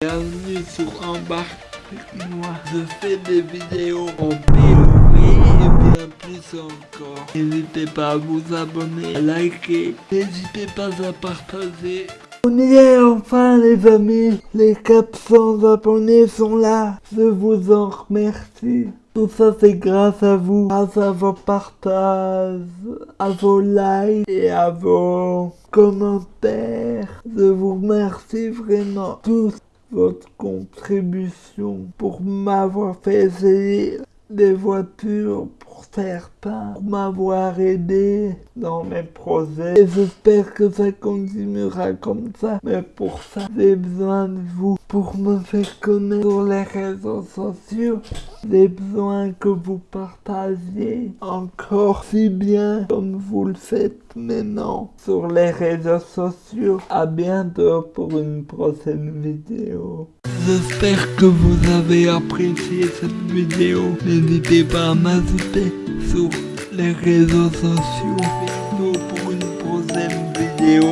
Bienvenue sur Embarque avec moi. Je fais des vidéos en POV et bien plus encore. N'hésitez pas à vous abonner, liker. N'hésitez pas à partager. On y est enfin les amis. Les 400 abonnés sont là. Je vous en remercie. Tout ça c'est grâce à vous, grâce à vos partages, à vos likes et à vos commentaires. Je vous remercie vraiment tous votre contribution pour m'avoir fait essayer des voitures pour certains, pour m'avoir aidé dans mes projets. Et j'espère que ça continuera comme ça. Mais pour ça, j'ai besoin de vous pour me faire connaître sur les réseaux sociaux. J'ai besoin que vous partagiez encore si bien comme vous le faites maintenant sur les réseaux sociaux. À bientôt pour une prochaine vidéo. J'espère que vous avez apprécié cette vidéo. N'hésitez pas à m'ajouter sur les réseaux sociaux. Bientôt pour une prochaine vidéo.